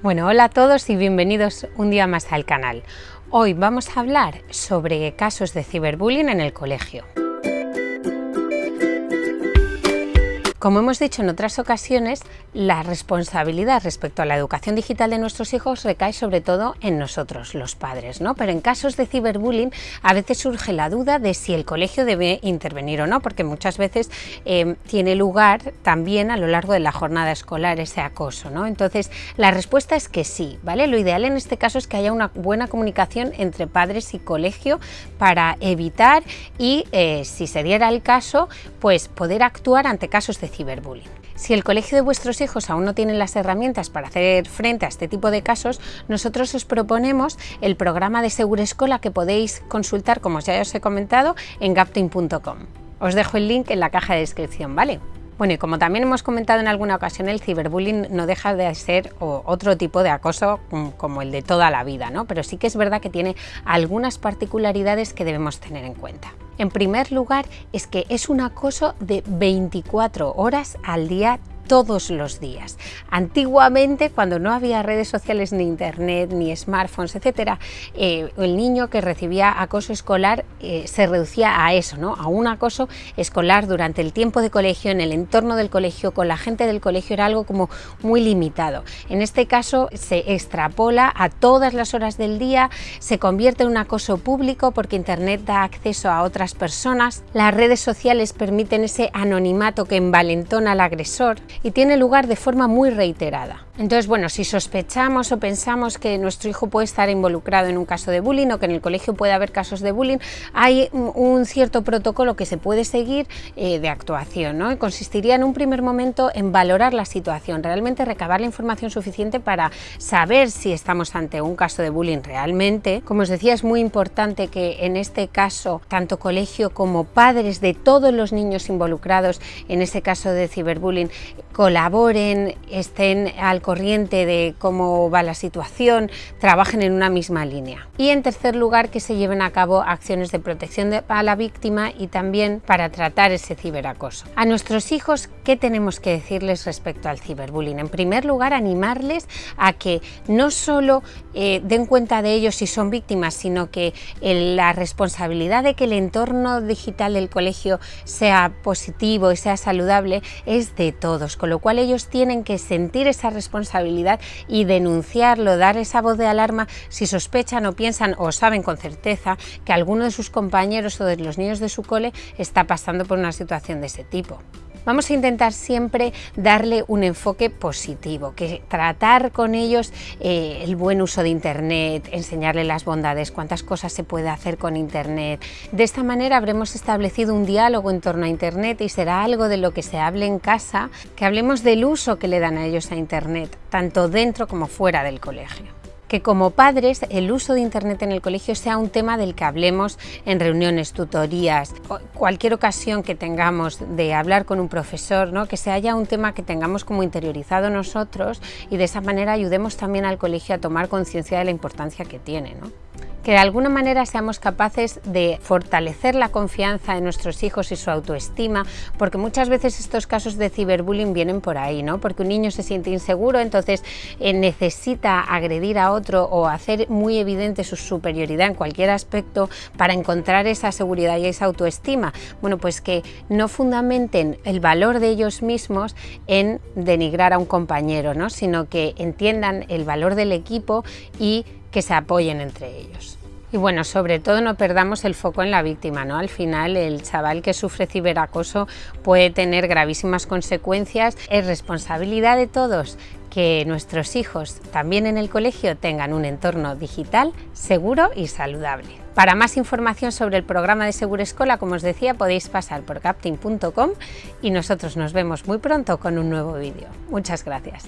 Bueno, hola a todos y bienvenidos un día más al canal. Hoy vamos a hablar sobre casos de ciberbullying en el colegio. Como hemos dicho en otras ocasiones, la responsabilidad respecto a la educación digital de nuestros hijos recae sobre todo en nosotros, los padres, ¿no? Pero en casos de ciberbullying a veces surge la duda de si el colegio debe intervenir o no, porque muchas veces eh, tiene lugar también a lo largo de la jornada escolar ese acoso, ¿no? Entonces, la respuesta es que sí, ¿vale? Lo ideal en este caso es que haya una buena comunicación entre padres y colegio para evitar y, eh, si se diera el caso, pues poder actuar ante casos de ciberbullying. Si el colegio de vuestros hijos aún no tiene las herramientas para hacer frente a este tipo de casos, nosotros os proponemos el programa de Segura Escola que podéis consultar, como ya os he comentado, en gapting.com. Os dejo el link en la caja de descripción, ¿vale? Bueno, y como también hemos comentado en alguna ocasión, el ciberbullying no deja de ser otro tipo de acoso mm, como el de toda la vida, ¿no? Pero sí que es verdad que tiene algunas particularidades que debemos tener en cuenta. En primer lugar, es que es un acoso de 24 horas al día todos los días. Antiguamente, cuando no había redes sociales ni internet, ni smartphones, etcétera, eh, el niño que recibía acoso escolar eh, se reducía a eso, ¿no? a un acoso escolar durante el tiempo de colegio, en el entorno del colegio, con la gente del colegio, era algo como muy limitado. En este caso se extrapola a todas las horas del día, se convierte en un acoso público porque internet da acceso a otras personas, las redes sociales permiten ese anonimato que envalentona al agresor y tiene lugar de forma muy reiterada. Entonces, bueno, si sospechamos o pensamos que nuestro hijo puede estar involucrado en un caso de bullying o que en el colegio puede haber casos de bullying, hay un cierto protocolo que se puede seguir eh, de actuación, ¿no? Consistiría en un primer momento en valorar la situación, realmente recabar la información suficiente para saber si estamos ante un caso de bullying realmente. Como os decía, es muy importante que en este caso, tanto colegio como padres de todos los niños involucrados en ese caso de ciberbullying colaboren, estén al corriente de cómo va la situación, trabajen en una misma línea. Y en tercer lugar, que se lleven a cabo acciones de protección a la víctima y también para tratar ese ciberacoso. A nuestros hijos, ¿qué tenemos que decirles respecto al ciberbullying? En primer lugar, animarles a que no solo eh, den cuenta de ellos si son víctimas, sino que la responsabilidad de que el entorno digital del colegio sea positivo y sea saludable es de todos, lo cual ellos tienen que sentir esa responsabilidad y denunciarlo, dar esa voz de alarma si sospechan o piensan o saben con certeza que alguno de sus compañeros o de los niños de su cole está pasando por una situación de ese tipo. Vamos a intentar siempre darle un enfoque positivo, que tratar con ellos eh, el buen uso de Internet, enseñarle las bondades, cuántas cosas se puede hacer con Internet. De esta manera habremos establecido un diálogo en torno a Internet y será algo de lo que se hable en casa, que hablemos del uso que le dan a ellos a Internet, tanto dentro como fuera del colegio que como padres el uso de Internet en el colegio sea un tema del que hablemos en reuniones, tutorías, cualquier ocasión que tengamos de hablar con un profesor, ¿no? que se haya un tema que tengamos como interiorizado nosotros y de esa manera ayudemos también al colegio a tomar conciencia de la importancia que tiene. ¿no? Que de alguna manera seamos capaces de fortalecer la confianza en nuestros hijos y su autoestima, porque muchas veces estos casos de ciberbullying vienen por ahí, ¿no? porque un niño se siente inseguro, entonces eh, necesita agredir a otro o hacer muy evidente su superioridad en cualquier aspecto para encontrar esa seguridad y esa autoestima. Bueno, pues que no fundamenten el valor de ellos mismos en denigrar a un compañero, ¿no? sino que entiendan el valor del equipo y que se apoyen entre ellos. Y bueno, sobre todo no perdamos el foco en la víctima, ¿no? Al final el chaval que sufre ciberacoso puede tener gravísimas consecuencias. Es responsabilidad de todos que nuestros hijos también en el colegio tengan un entorno digital seguro y saludable. Para más información sobre el programa de Seguro Escola, como os decía, podéis pasar por captain.com y nosotros nos vemos muy pronto con un nuevo vídeo. Muchas gracias.